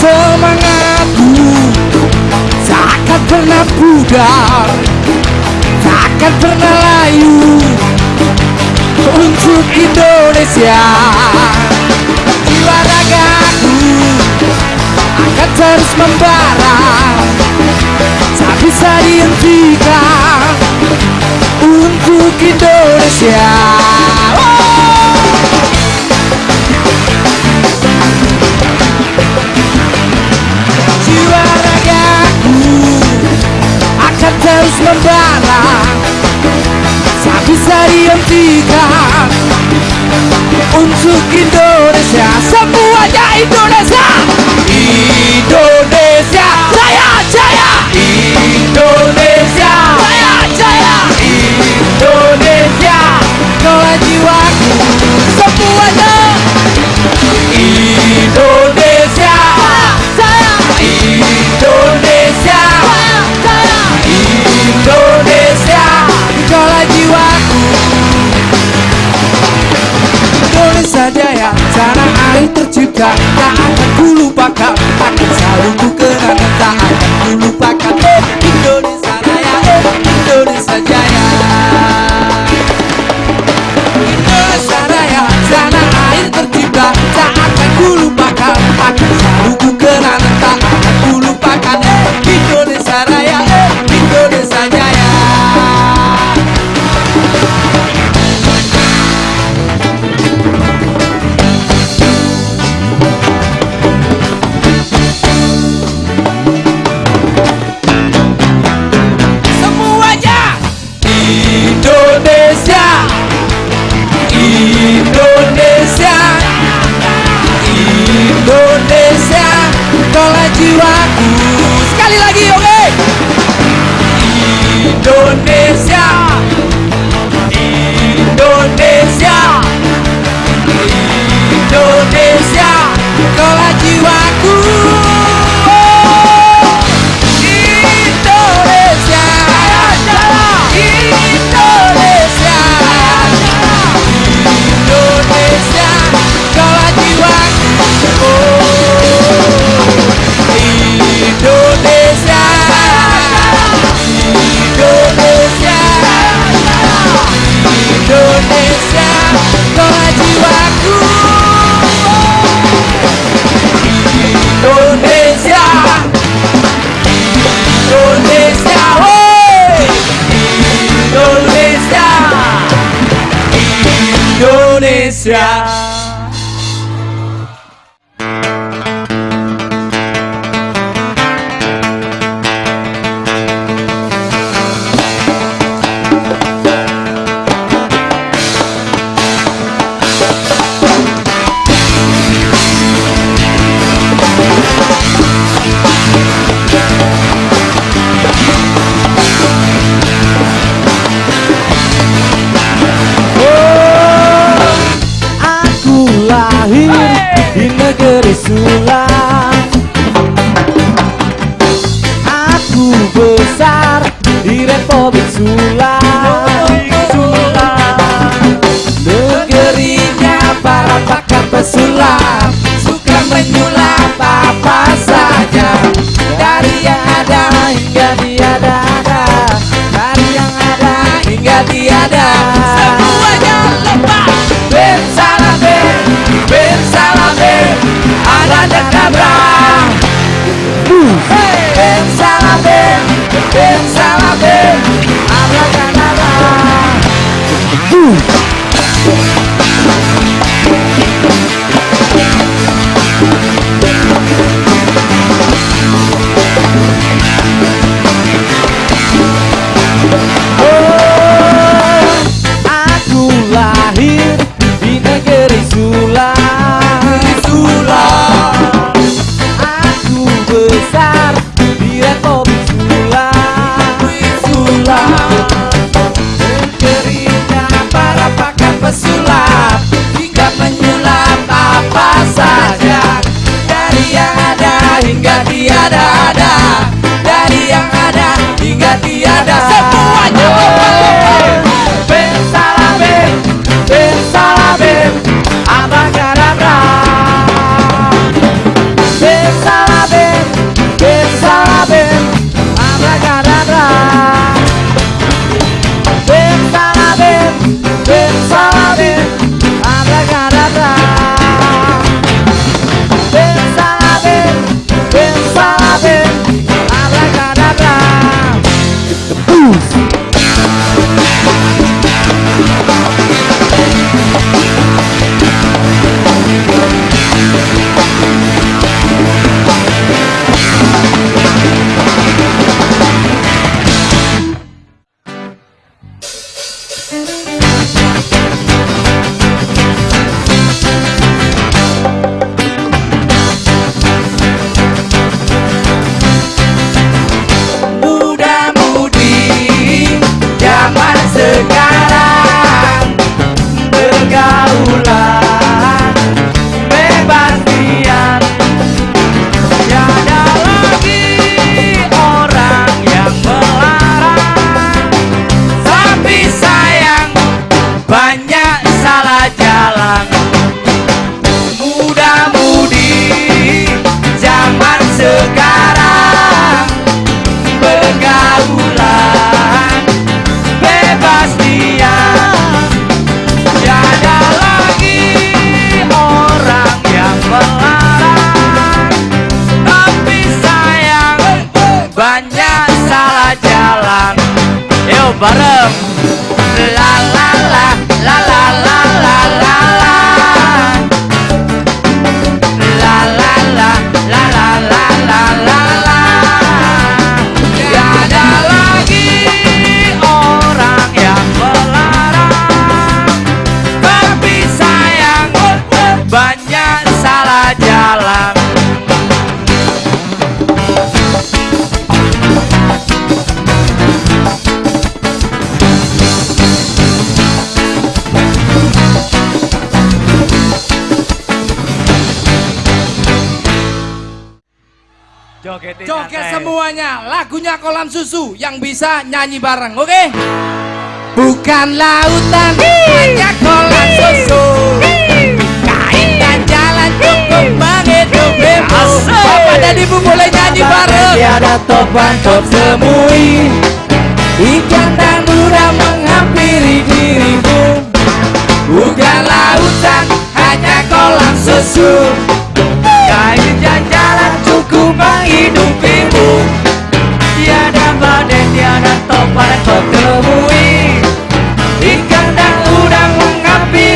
Semangatku takkan pernah pudar Takkan pernah layu Untuk Indonesia. Jiwa ragaku akan terus membara. Tak bisa dihentikan Untuk Indonesia! Oh! jiwa ragaku akan terus membara saya bisa dihentikan. Untuk Indonesia semuanya Indonesia. Indonesia saya, jaya. Indonesia. Yeah. before it's too Boom! Lagunya kolam susu yang bisa nyanyi bareng, oke? Okay? Bukan lautan, hanya kolam susu. Kain dan jalan cukup menghidupimu. Bapak dan ibu boleh nyanyi bareng. Tiada topan kau temui, ikan dan udang menghampiri dirimu. Bukan lautan, hanya kolam susu. Kain cukup menghidupimu tiada badai, tiada topan kau temui. Ikan dan udang menghampiri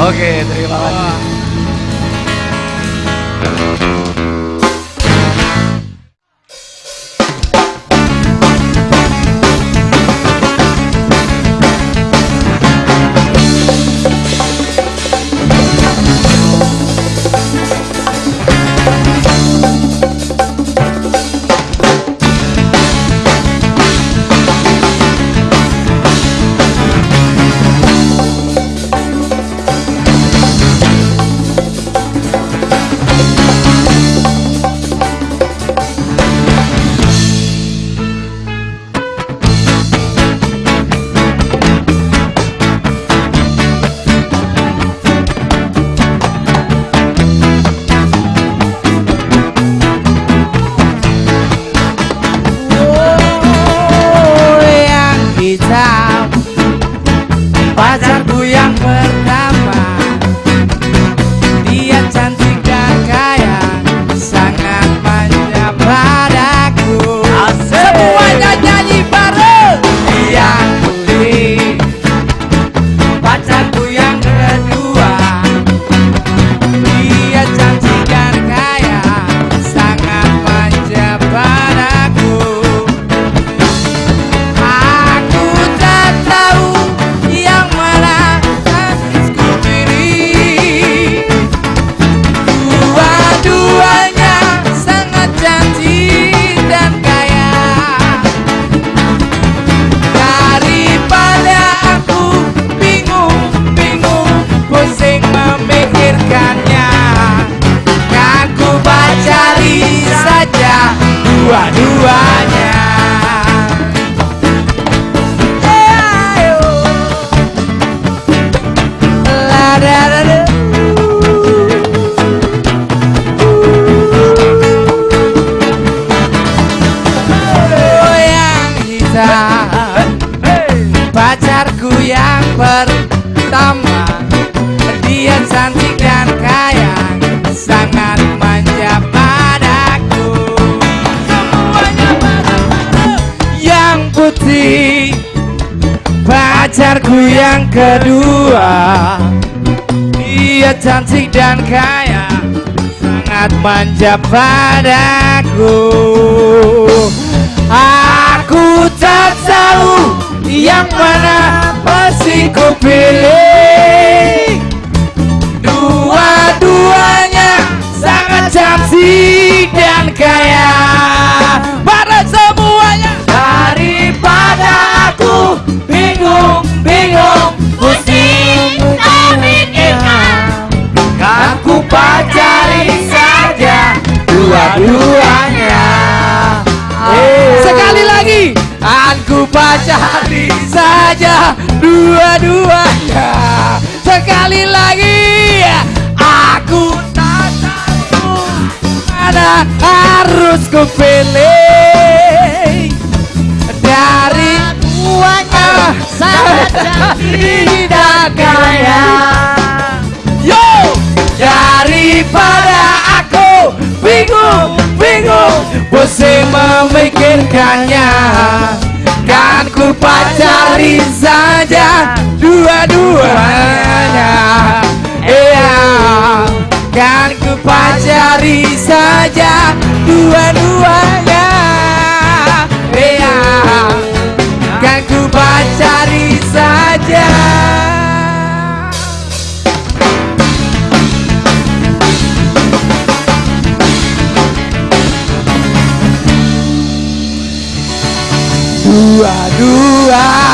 Oke, terima kasih. Kedua. Dia cantik dan kaya sangat manja padaku. Aku tak tahu yang mana pasti ku pilih dua-duanya. Sekali lagi. Aku pacari saja. Dua-duanya. Sekali lagi. Aku tak tahu Mana harus ku pilih. Dari duanya sangat cantik dan kaya. Yo! Daripada aku memikirkannya Kan ku pacari saja dua-duanya. Iya. Kan ku pacari saja dua-duanya. Iya. Kan ku pacari saja dua-duanya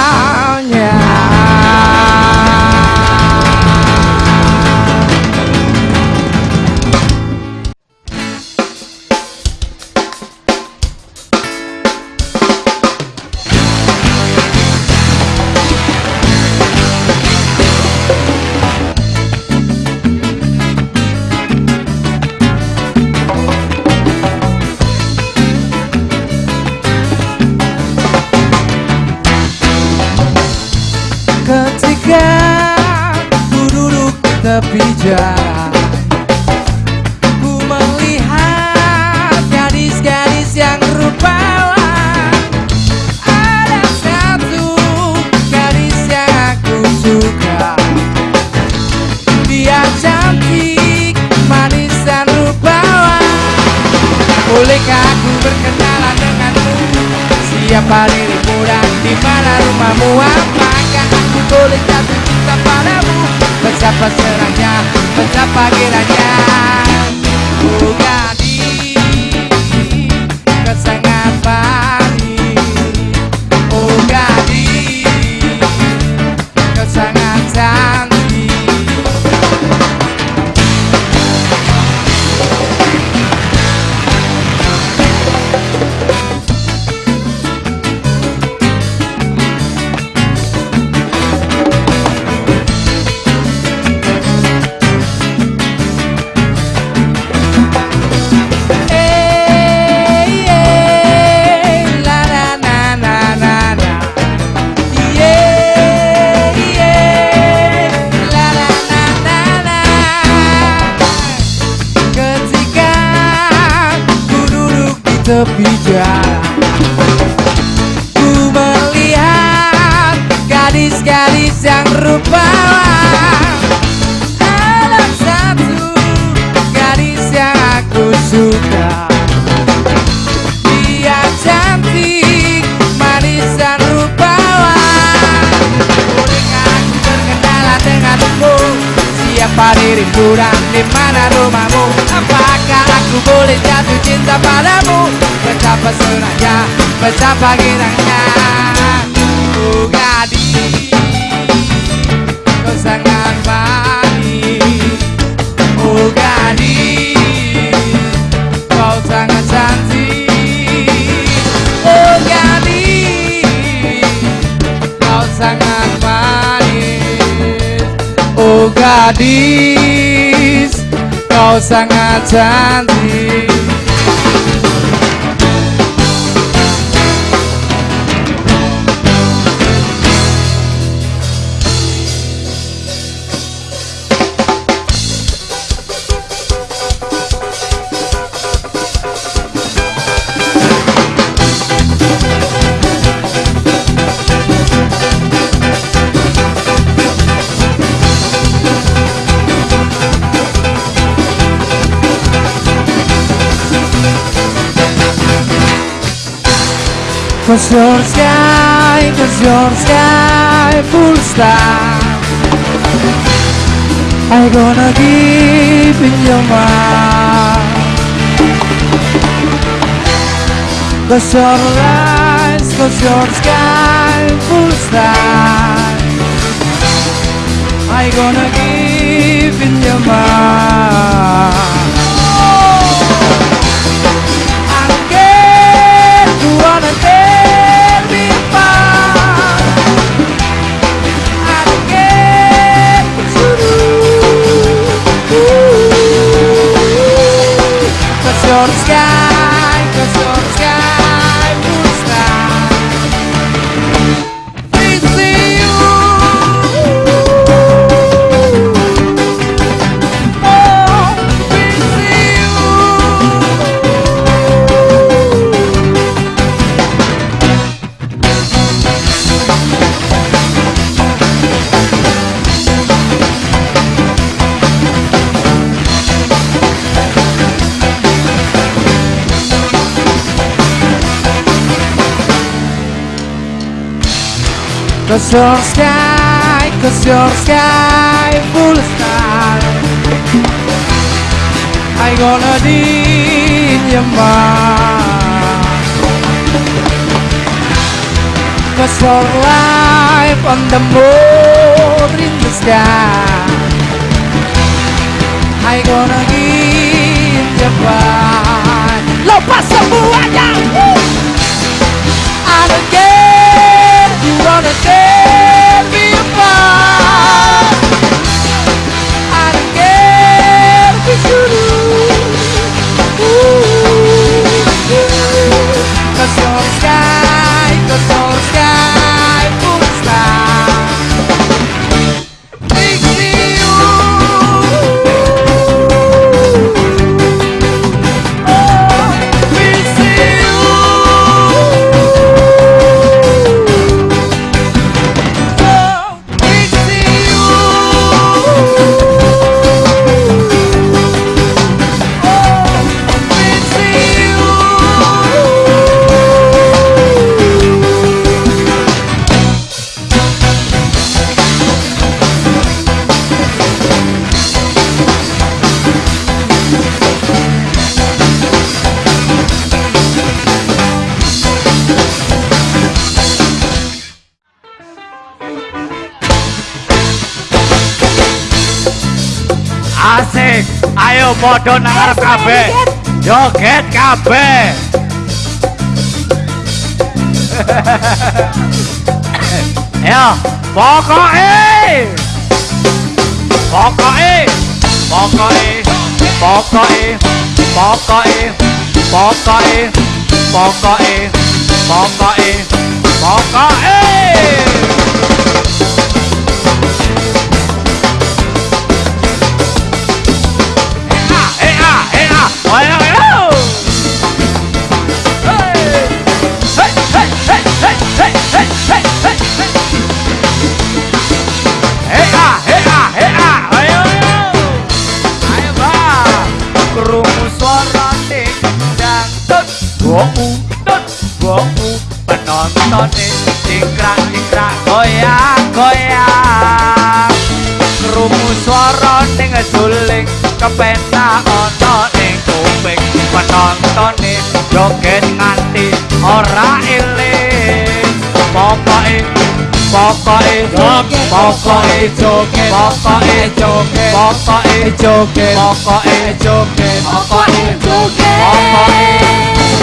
Ku melihat gadis-gadis yang rupawan. Ada satu gadis yang aku suka. Dia cantik, manis dan rupawan. Bolehkah aku berkenalan denganmu? Siapa dirimu dan di mana rumahmu? Apakah aku boleh jatuh cinta padamu? Betapa senangnya, betapa kiranya tepi Ku melihat gadis-gadis yang rupawan Ada satu gadis yang aku suka. Dia cantik, manis dan rupawan Bolehkah aku berkenalan denganmu Siapa dirimu dan di mana rumahmu? Aku boleh jatuh cinta padamu Betapa senangnya, betapa girangnya Oh gadis Kau sangat manis Oh gadis Kau sangat cantik Oh gadis Kau sangat manis Oh gadis sangat cantik. Cause your sky, cause your sky full star. I gonna give in your mind. Cause your eyes, cause your sky full star. I gonna give in your mind Cause your sky, cause your sky full of stars I gonna need your mind Cause your life on the moon in the sky. I gonna give you mine Lepas semuanya Woo! I don't care Wanna tear me apart. I don't care what you do Ooh, ooh. Cause your sky, cause your sky full of stars podo nang arep kabeh. Joget kabeh. Ya, pokoke. Pokoke. Pokoke. Pokoke. Pokoke. Pokoke. Pokoke. Pokoke. Pokoke. Pokoke. tontone Dikrak dikrak goyang goyang Rumu suara ning suling kepenak ana ning kuping. Penontone joget nganti ora iling Pokoke pokoke pokoke joget pokoke joget pokoke joget pokoke joget pokoke joget. Pokoke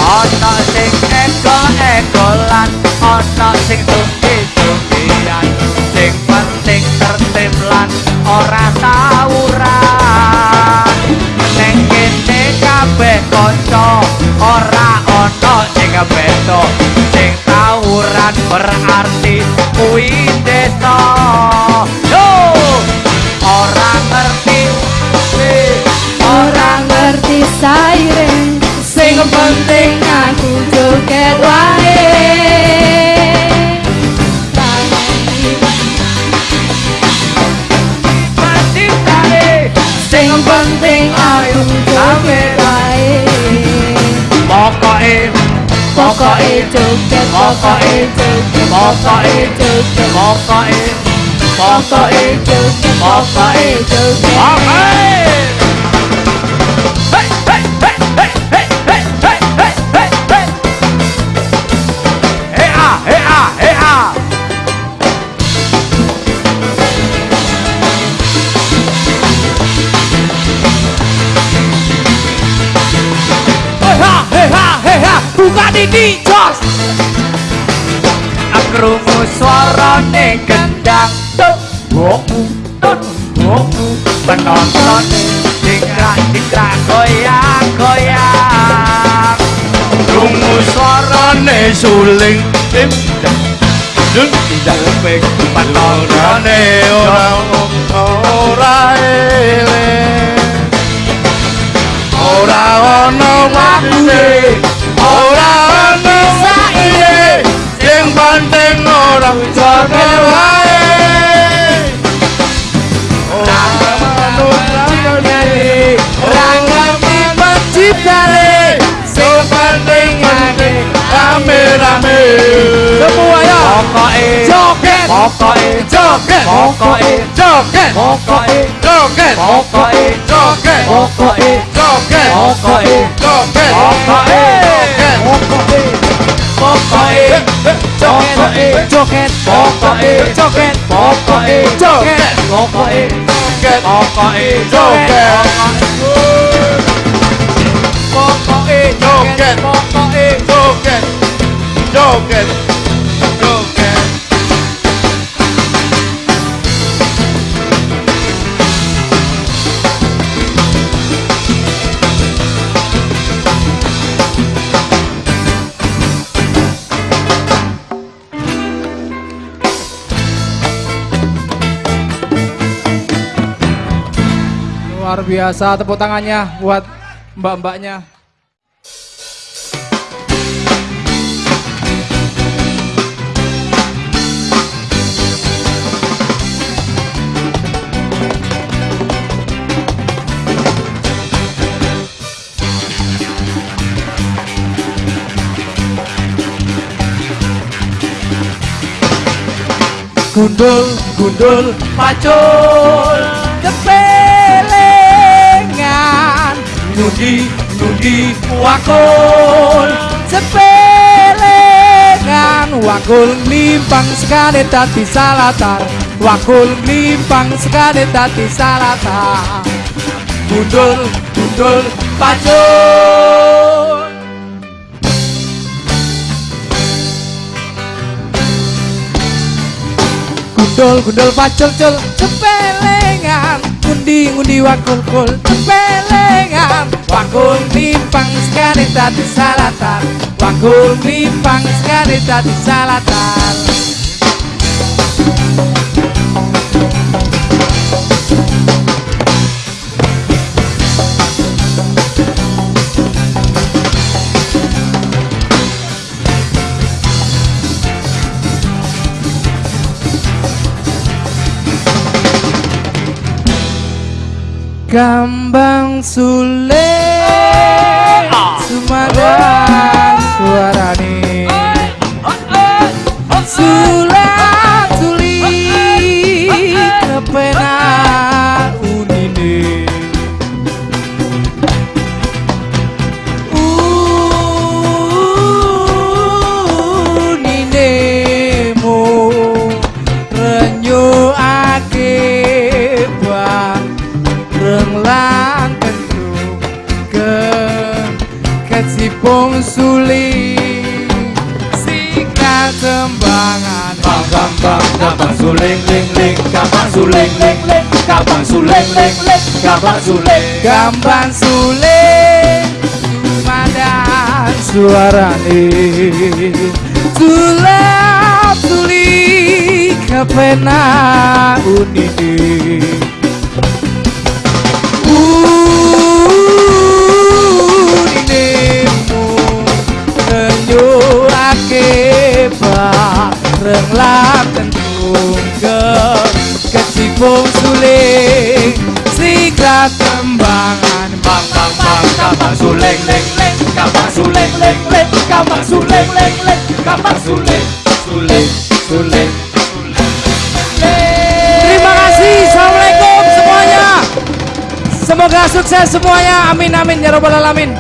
ana sing eko ekolan ono sing sungki sungkian sing penting tertib lan ora tawuran ning kene kabeh kanca ora ono sing beto sing tawuran berarti kuwi desa yo ora ngerti Orang ngerti siren Sing penting aku joget wae อกเอจึกจะบอกเอจึกจะบอกเอจึกจะบอกเอบอกเอจึกจะบอกเอจึกบอกเอ di dicos Akrumu swarane gendang Tuk, boku, tuk, boku Penonton dikrak, dikrak, goyang, goyang Akrumu swarane suling Tim, tim, tim, tim, ora tim, tim, tim, tim, tim, tim, lòng cho kêu hãy Rame Semuanya Mokoe Joget Mokoe Joget Mokoe Joget Mokoe Joget Mokoe Joget Mokoe Joget Mokoe Joget Mokoe Joget Mokoe Joget có có e cho khen có e cho khen. Có có e cho khen. Có có e cho khen có có e khen có có e cho khen có có e cho khen. Biasa tepuk tangannya buat mbak-mbaknya. Gundul, gundul, pacul, Nudi, nudi, wakul, sepelengan Wakul limpang sekali tadi salatar. Wakul limpang sekali tadi salatar. Gundul, gundul, pacul Gundul gundul pacul cul. Cepelengan. Ngundi ngundi wakul kul. Cepelengan. Wakul limpang sekali tadi salatan Wakul limpang sekali tadi salatan Gambang Sule suling ling ling gampang suling ling ling gampang suling Gampang suling Sumadan suarane Sulap suling Kepena unini bareng lan tentung ke Kecipung suling Siklat tembangan bang bang bang gampang suling ling ling gampang suling ling ling gampang suling ling ling gampang suling suling suling Terima kasih semuanya. Semoga sukses semuanya. Amin amin ya robbal alamin